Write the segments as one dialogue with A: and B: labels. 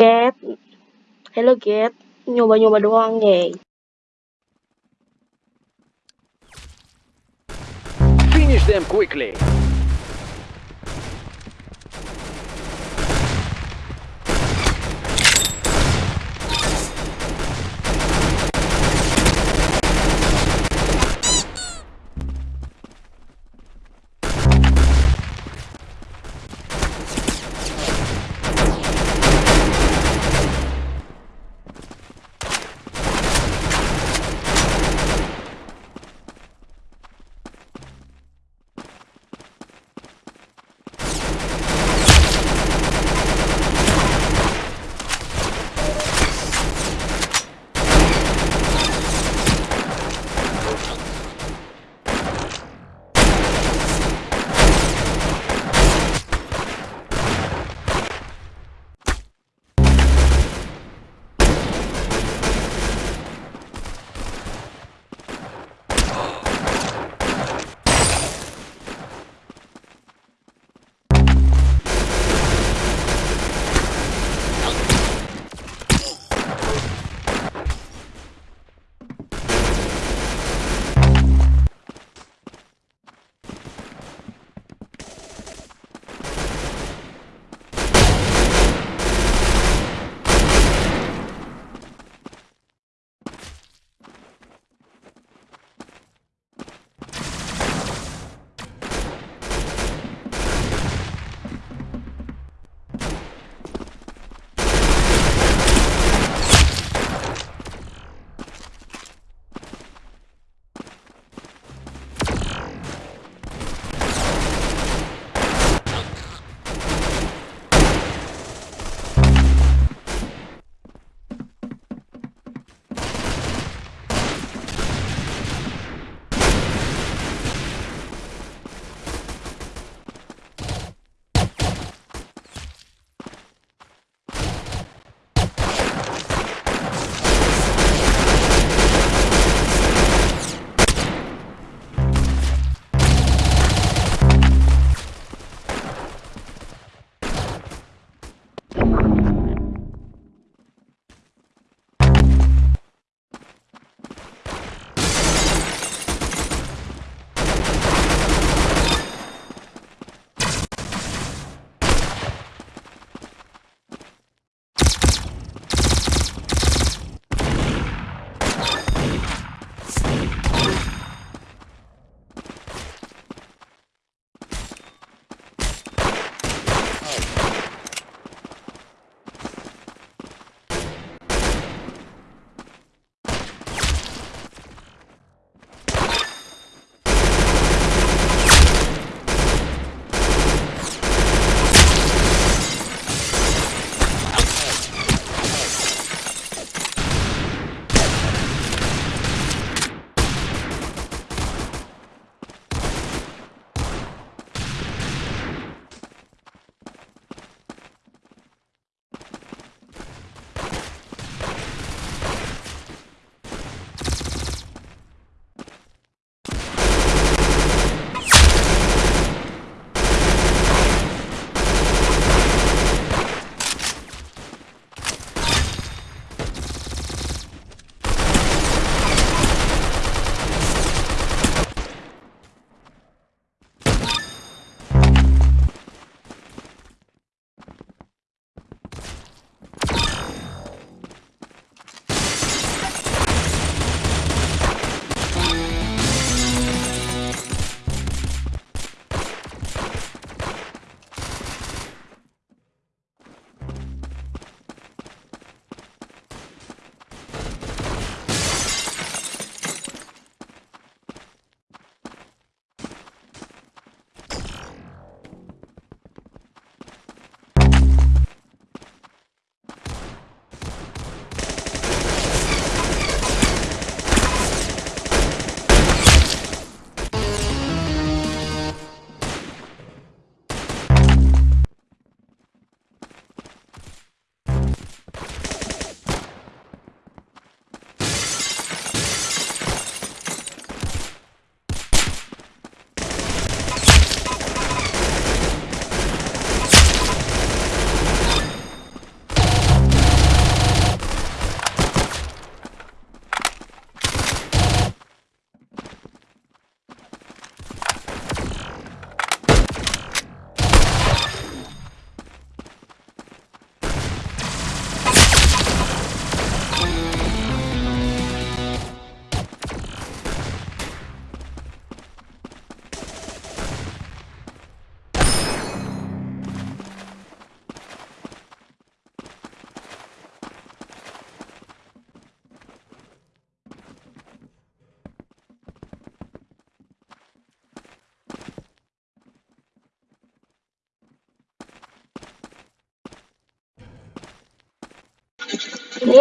A: Cat. Hello Cat. Nyoba-nyoba doang, yay.
B: Finish them quickly.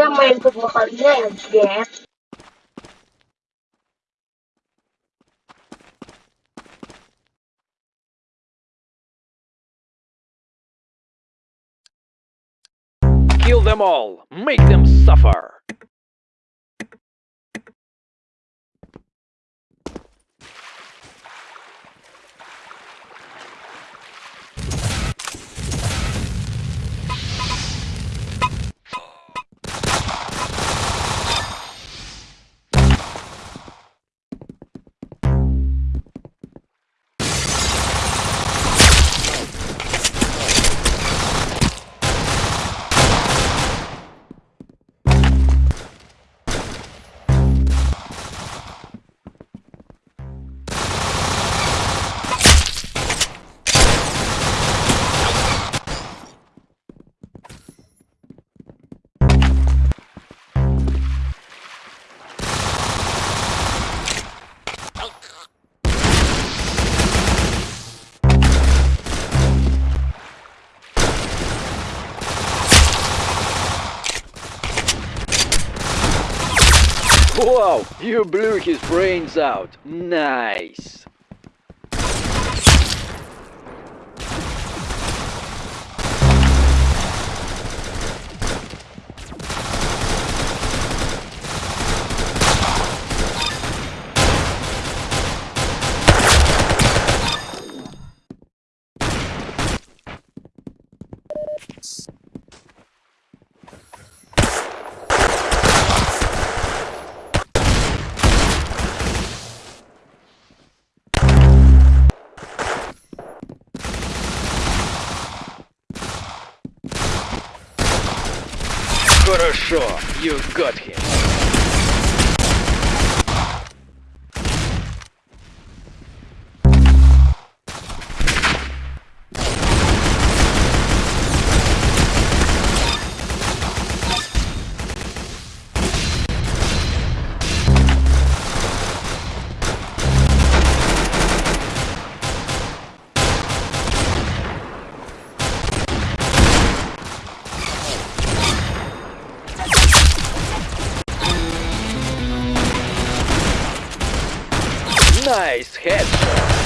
A: Main kedua kalinya.
B: Kill them all. Make them suffer. Wow, you blew his brains out. Nice. Хорошо, you got him. Nice headshot.